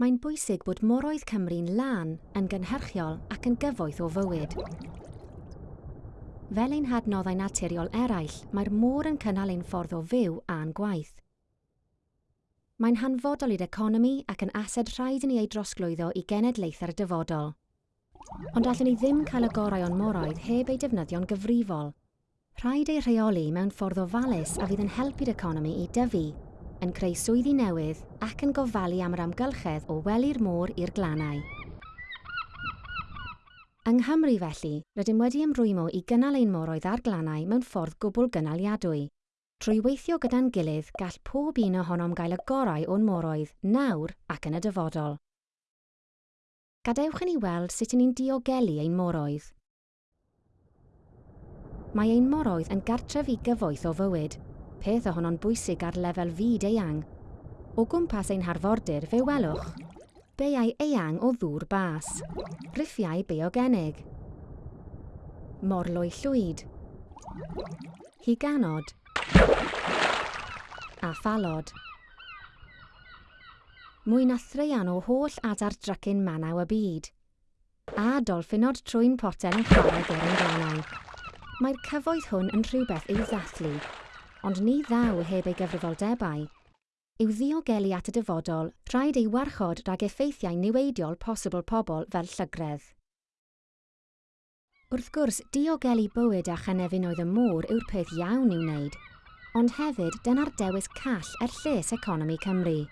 mae'n bwysig bod moroedd Cymru'n lan yn gynhyrchiol ac yn gyfoeth o fywyd. Fel ein hadnoddau naturiol eraill, mae'r môr yn cynnal ein ffordd o fyw a'n gwaith. Mae'n hanfodol i'r economi ac yn ased rhaid i ni ei drosglwyddo i genedlaeth ar y dyfodol. Ond allwn ni ddim cael y gorau o'n moroedd heb ei defnyddio'n gyfrifol. Rhaid ei rheoli mewn ffordd ofalus a fydd yn helpu'r economi i dyfu yn creu swyddi newydd ac yn gofalu am yr amgylchedd o weli'r môr i'r glannau. Yng Nghymru felly, rydym wedi ymrwymo i gynnal ein moroedd ar glannau mewn ffordd gwbl gynnaliadwy. Trwy weithio gyda'n gilydd, gall pob un ohonom gael y gorau o'n moroedd nawr ac yn y dyfodol. Gadewch i ni weld sut ni'n diogelu ein moroedd. Mae ein moroedd yn gartref i gyfoeth o fywyd, peth ohono'n bwysig ar lefel fyd eang. O gwmpas ein harfordir fe welwch. Beiau eang o ddŵr bas. Riffiau biogenig. Morlwy llwyd. Higanod. A phalod. Mwy na threian o holl adar drycyn manaw y byd. A dolffinod trwy'n poten yn chwarae gyda'n ganol mae'r cyfoeth hwn yn rhywbeth i'w ddathlu ond ni ddaw heb ei gyfrifoldebau. yw ddiogelu at y dyfodol, rhaid ei warchod rhag effeithiau niweidiol posibl pobl fel llygredd. Wrth gwrs, diogelu bywyd a chanefin oedd y môr yw'r peth iawn i'w wneud, ond hefyd dyna'r dewis call er lles economi Cymru.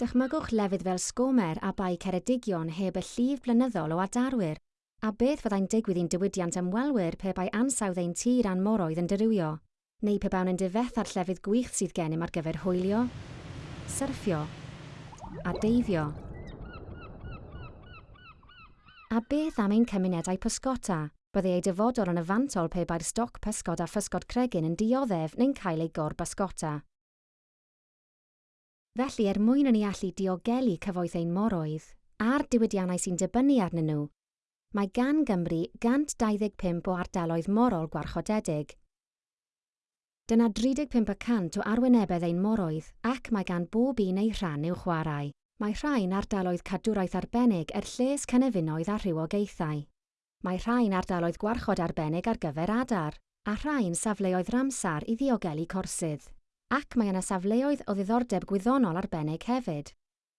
Dychmygwch lefydd fel Sgomer a Bai Ceredigion heb y llif blynyddol o adarwyr, a beth fyddai'n digwydd i'n diwydiant ymwelwyr pe bai ansawdd ein tir anmoroedd yn dirywio neu pe bawn yn difeth ar llefydd gwych sydd gennym ar gyfer hwylio, syrffio a deifio. A beth am ein cymunedau pysgota? Bydde ei dyfodol yn yfantol pe bai'r stoc pysgod a physgod cregyn yn dioddef neu'n cael ei gor gorbysgota. Felly, er mwyn yn ei allu diogelu cyfoeth ein moroedd, a'r diwydiannau sy'n dibynnu arnyn nhw, mae gan Gymru 125 o ardaloedd morol gwarchodedig, Dyna 35% o arwynebedd ein moroedd ac mae gan bob un ei rhan i'w chwarae. Mae rhai'n ardaloedd cadwraeth arbennig er lles cynefinoedd a rhywogaethau. Mae rhai'n ardaloedd gwarchod arbennig ar gyfer adar, a rhai'n safleoedd ramsar i ddiogelu corsydd. Ac mae yna safleoedd o ddiddordeb gwyddonol arbennig hefyd.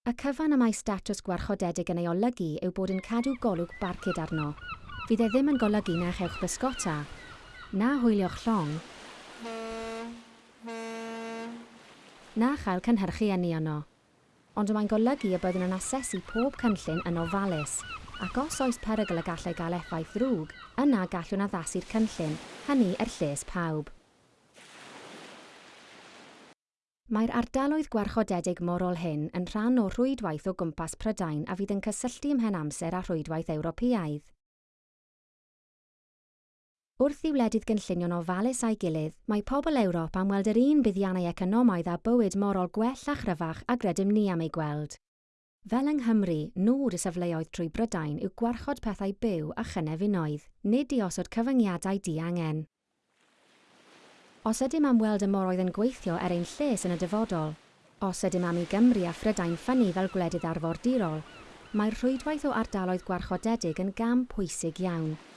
Y cyfan y mae statws gwarchodedig yn ei olygu yw bod yn cadw golwg barcud arno. Fydd e ddim yn golygu na chewch bysgota, na hwylio'ch llong, na chael cynhyrchu yniono. Ond mae'n golygu y byddwn yn asesu pob cynllun yn ofalus, ac os oes perygl y gallai gael effaith ddrwg, yna gallwn addasu'r cynllun, hynny er lles pawb. Mae'r ardaloedd gwarchodedig morol hyn yn rhan o rhwydwaith o gwmpas Prydain a fydd yn cysylltu ymhen amser â rhwydwaith Ewropeaidd. Wrth i wledydd gynllunio'n ofalus a'i gilydd, mae pobl Ewrop am weld yr un buddiannau economaidd a bywyd morol gwell a chryfach a gredym ni am ei gweld. Fel yng Nghymru, nod y safleoedd trwy Brydain yw gwarchod pethau byw a chynef unoedd, nid i osod cyfyngiadau di angen. Os ydym am weld y moroedd yn gweithio er ein lles yn y dyfodol, os ydym am i Gymru a Phrydain ffynnu fel gwledydd arfordirol, mae'r rhwydwaith o ardaloedd gwarchodedig yn gam pwysig iawn –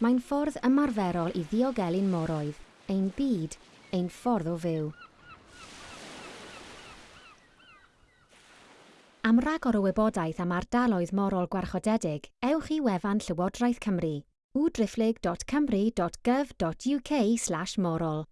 Mae'n ffordd ymarferol i ddiogelu'n moroedd, ein byd, ein ffordd o fyw. Am ragor o wybodaeth am ardaloedd morol gwarchodedig, ewch i wefan Llywodraeth Cymru www.drifflig.cymru.gov.uk slash morol.